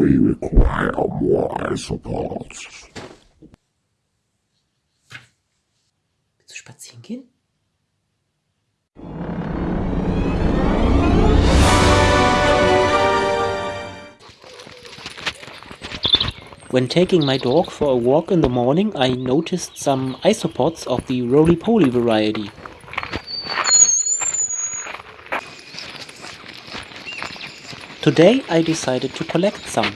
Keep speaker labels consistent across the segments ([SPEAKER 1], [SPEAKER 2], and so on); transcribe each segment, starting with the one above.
[SPEAKER 1] we require more isopods.
[SPEAKER 2] Willst du spazieren gehen? When taking my dog for a walk in the morning, I noticed some isopods of the roly-poly variety. Today I decided to collect some.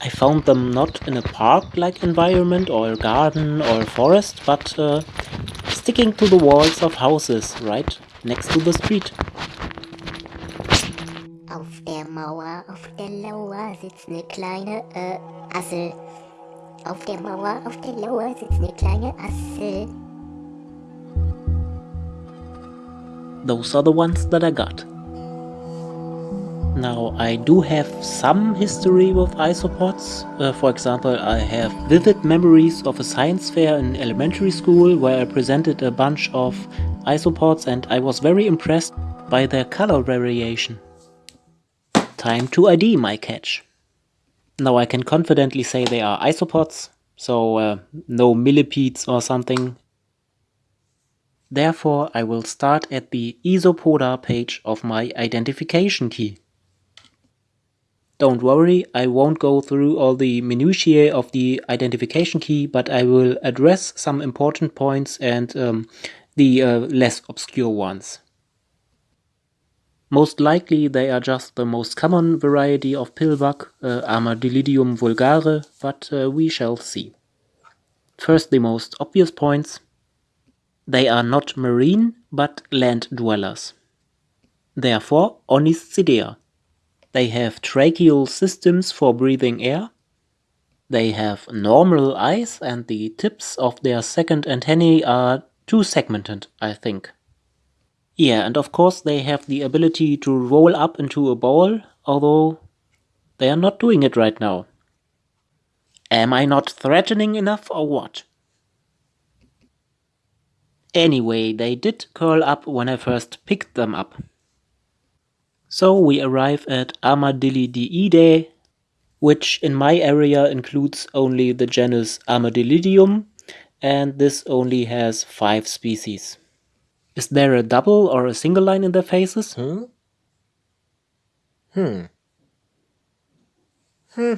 [SPEAKER 2] I found them not in a park-like environment or a garden or a forest, but uh, sticking to the walls of houses right next to the street.
[SPEAKER 3] Auf der Mauer, auf der Lauer sitzt ne kleine äh, Assel. Auf der Mauer, auf der Lauer sitzt ne kleine Assel.
[SPEAKER 2] Those are the ones that I got. Now, I do have some history with isopods. Uh, for example, I have vivid memories of a science fair in elementary school where I presented a bunch of isopods and I was very impressed by their color variation. Time to ID my catch. Now I can confidently say they are isopods, so uh, no millipedes or something. Therefore, I will start at the Isopoda page of my identification key. Don't worry, I won't go through all the minutiae of the identification key, but I will address some important points and um, the uh, less obscure ones. Most likely they are just the most common variety of pillbug, uh, Armadillidium vulgare, but uh, we shall see. First the most obvious points. They are not marine, but land dwellers. Therefore, Oniscidea. They have tracheal systems for breathing air. They have normal eyes and the tips of their second antennae are two-segmented, I think. Yeah, and of course they have the ability to roll up into a ball, although they are not doing it right now. Am I not threatening enough or what? Anyway, they did curl up when I first picked them up. So we arrive at Armadillidiidae, which in my area includes only the genus Armadillidium, and this only has five species. Is there a double or a single line in their faces?
[SPEAKER 4] Hmm? Hmm. Hmm.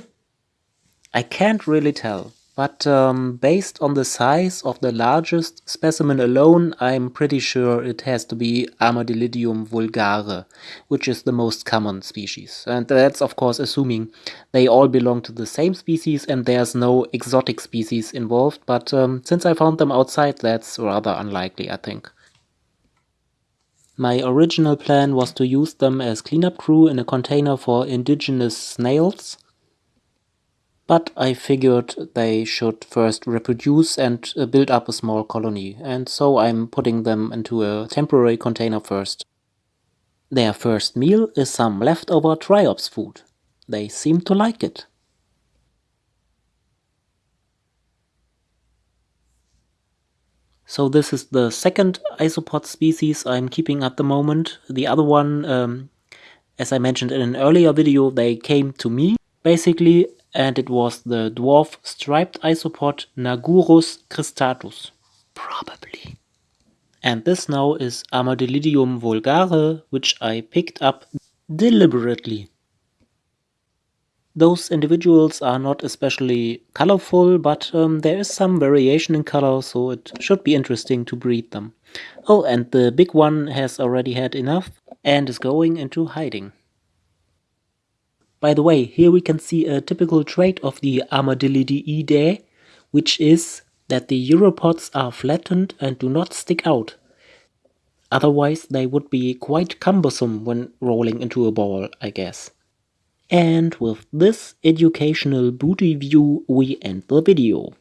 [SPEAKER 2] I can't really tell, but um, based on the size of the largest specimen alone, I'm pretty sure it has to be Armadillidium vulgare, which is the most common species. And that's of course assuming they all belong to the same species and there's no exotic species involved, but um, since I found them outside, that's rather unlikely, I think. My original plan was to use them as cleanup crew in a container for indigenous snails, but I figured they should first reproduce and uh, build up a small colony, and so I'm putting them into a temporary container first. Their first meal is some leftover triops food. They seem to like it. So this is the second isopod species I'm keeping at the moment. The other one, um, as I mentioned in an earlier video, they came to me, basically, and it was the dwarf striped isopod Nagurus cristatus. Probably. And this now is Armadillidium vulgare, which I picked up deliberately. Those individuals are not especially colorful, but um, there is some variation in color, so it should be interesting to breed them. Oh, and the big one has already had enough and is going into hiding. By the way, here we can see a typical trait of the Armadillidiidae, which is that the uropods are flattened and do not stick out. Otherwise they would be quite cumbersome when rolling into a ball, I guess. And with this educational booty view we end the video.